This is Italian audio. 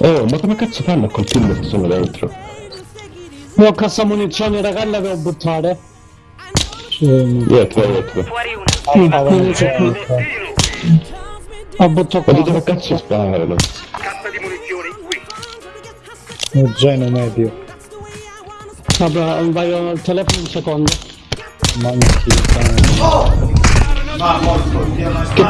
Oh, ma come cazzo fanno a colpirmi se sono dentro? Ho cassa munizioni, raga, la devo buttare. Dietro, dietro. Fuori una. Munizioni. Ho buttato Ma dove cazzo sparano? Cassa di munizioni qui. Un geno medio. Vabbè, vai al telefono un secondo. Manchi. Eh. Oh! Ma morto, si hanno Che?